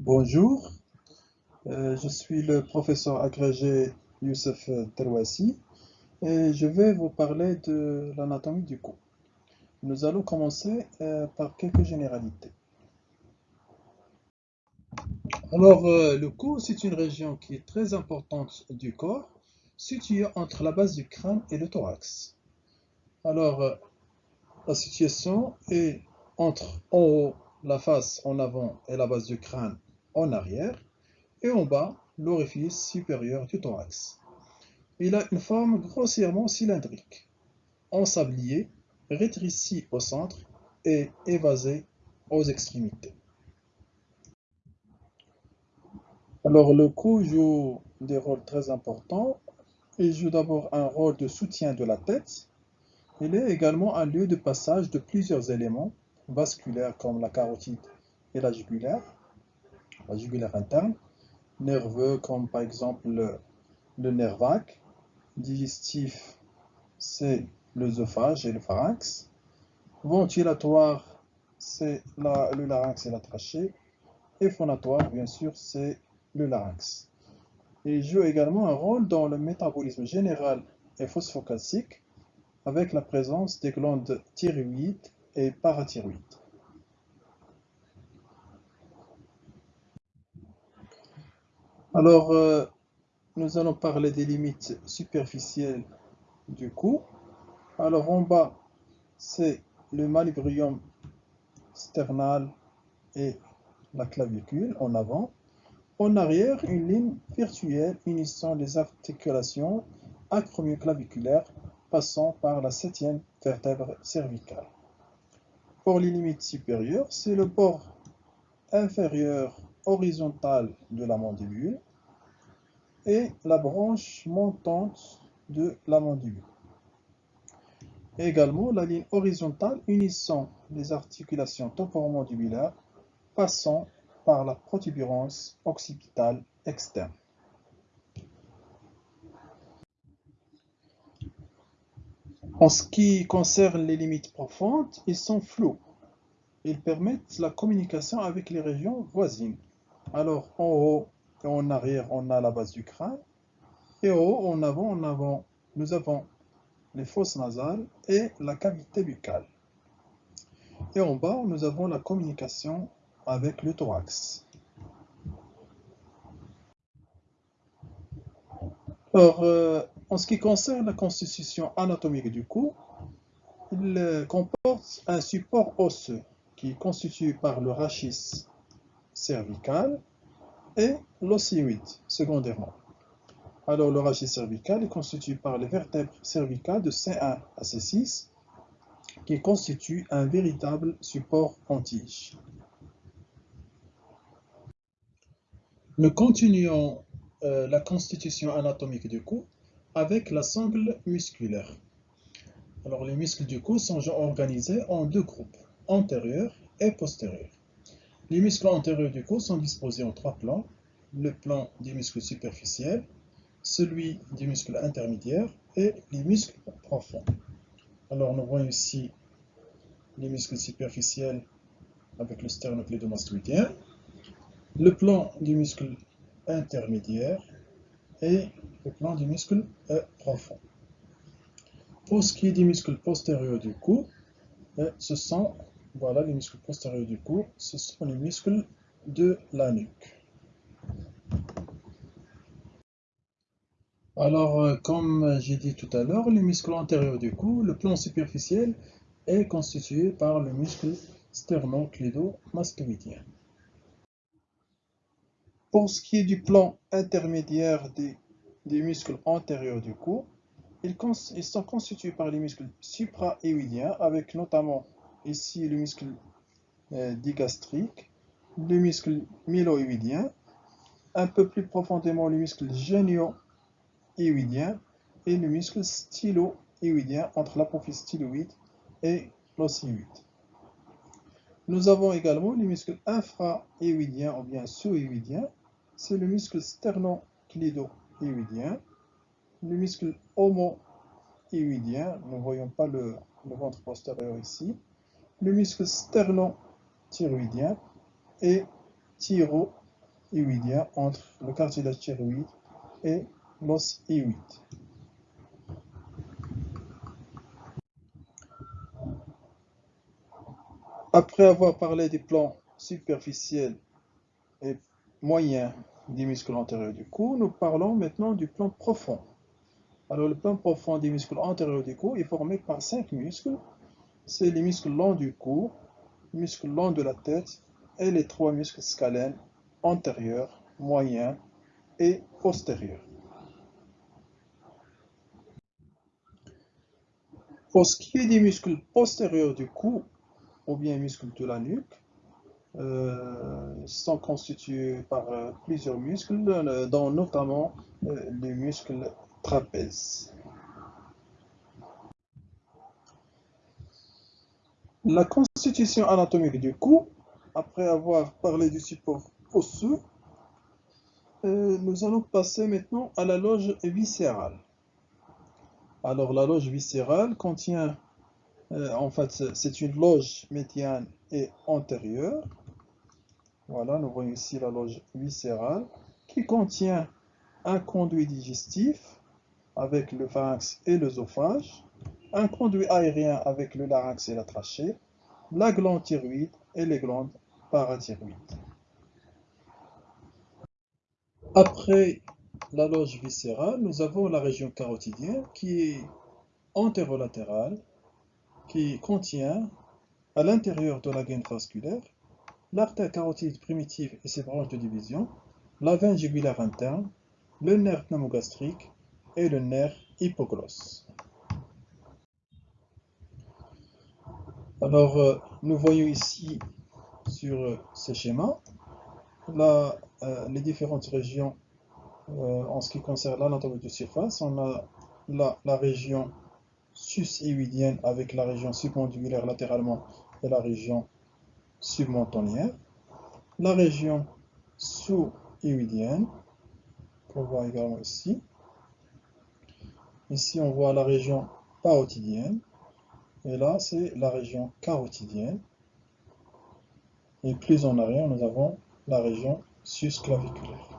Bonjour, euh, je suis le professeur agrégé Youssef Terwassi et je vais vous parler de l'anatomie du cou. Nous allons commencer euh, par quelques généralités. Alors, euh, le cou, c'est une région qui est très importante du corps, située entre la base du crâne et le thorax. Alors, la situation est entre en haut la face en avant et la base du crâne en arrière et en bas l'orifice supérieur du thorax. Il a une forme grossièrement cylindrique, ensablier, rétréci au centre et évasé aux extrémités. Alors le cou joue des rôles très importants. Il joue d'abord un rôle de soutien de la tête. Il est également un lieu de passage de plusieurs éléments vasculaires comme la carotide et la jugulaire, la jugulaire interne, nerveux comme par exemple le, nerf vague, digestif c'est l'œsophage et le pharynx, ventilatoire c'est le larynx et la trachée, et phonatoire bien sûr c'est le larynx. Il joue également un rôle dans le métabolisme général et phosphocalcique avec la présence des glandes thyroïdes et parathyroïdes. Alors, euh, nous allons parler des limites superficielles du cou. Alors, en bas, c'est le manubrium sternal et la clavicule en avant. En arrière, une ligne virtuelle unissant les articulations acromioclaviculaires passant par la septième vertèbre cervicale. Pour les limites supérieures, c'est le bord inférieur horizontal de la mandibule et la branche montante de la mandibule. également la ligne horizontale unissant les articulations temporomandibulaires passant par la protubérance occipitale externe. En ce qui concerne les limites profondes, ils sont flous. Ils permettent la communication avec les régions voisines. Alors, en haut et en arrière, on a la base du crâne. Et en haut, en avant, en avant, nous avons les fosses nasales et la cavité buccale. Et en bas, nous avons la communication avec le thorax. Alors, euh, en ce qui concerne la constitution anatomique du cou, il euh, comporte un support osseux qui est constitué par le rachis cervical et l'osioïde secondairement. Alors, le rachis cervical est constitué par les vertèbres cervicales de C1 à C6 qui constituent un véritable support en. Nous continuons euh, la constitution anatomique du cou avec la sangle musculaire. Alors les muscles du cou sont organisés en deux groupes, antérieurs et postérieurs. Les muscles antérieurs du cou sont disposés en trois plans. Le plan des muscles superficiels, celui des muscles intermédiaires et les muscles profonds. Alors nous voyons ici les muscles superficiels avec le sternoclédomastoïdien le plan du muscle intermédiaire et le plan du muscle profond. Pour ce qui est des muscles postérieurs du cou, euh, ce sont voilà les muscles postérieurs du cou, ce sont les muscles de la nuque. Alors, euh, comme j'ai dit tout à l'heure, les muscles antérieurs du cou, le plan superficiel est constitué par le muscle sternoclédomastoïdien. Pour ce qui est du plan intermédiaire des, muscles antérieurs du cou, ils, sont constitués par les muscles supra-éoïdiens, avec notamment ici le muscle euh, digastrique, le muscle mylo-éoïdien, un peu plus profondément le muscle génio-éoïdien et le muscle stylo-éoïdien entre l'apophyse styloïde et l'osioïde. Nous avons également les muscles infra-éoïdiens ou bien sous-éoïdiens c'est le muscle sternoclédo-éoïdien, le muscle homo-éoïdien, nous ne voyons pas le, ventre postérieur ici, le muscle sterno-thyroïdien et thyro hyoïdien entre le cartilage thyroïde et l'os hyoïde. Après avoir parlé des plans superficiels et moyens des muscles antérieurs du cou, nous parlons maintenant du plan profond. Alors le plan profond des muscles antérieurs du cou est formé par cinq muscles. C'est les muscles longs du cou, les muscles longs de la tête et les trois muscles scalènes antérieurs, moyens et postérieurs. Pour ce qui est des muscles postérieurs du cou, ou bien muscles de la nuque, euh, sont constitués par euh, plusieurs muscles, euh, dont notamment les muscles trapèzes. La constitution anatomique du cou, après avoir parlé du support osseux, nous allons passer maintenant à la loge viscérale. Alors la loge viscérale contient euh, en fait, c'est une loge médiane et antérieure. Voilà, nous voyons ici la loge viscérale qui contient un conduit digestif avec le pharynx et l'œsophage, un conduit aérien avec le larynx et la trachée, la glande thyroïde et les glandes parathyroïdes. Après la loge viscérale, nous avons la région carotidienne qui est antérolatérale qui contient, à l'intérieur de la gaine vasculaire, l'artère carotide primitive et ses branches de division, la veine jugulaire interne, le nerf pneumogastrique et le nerf hypoglosse. Alors, euh, nous voyons ici sur euh, ce schéma euh, les différentes régions en ce qui concerne l'anatomie de surface. On a la région sus-hyoïdienne avec la région submandibulaire latéralement et la région submentonnière. La région sous-hyoïdienne, qu'on voit également ici. Ici, on voit la région parotidienne. Et là, c'est la région carotidienne. Et plus en arrière, nous avons la région susclaviculaire.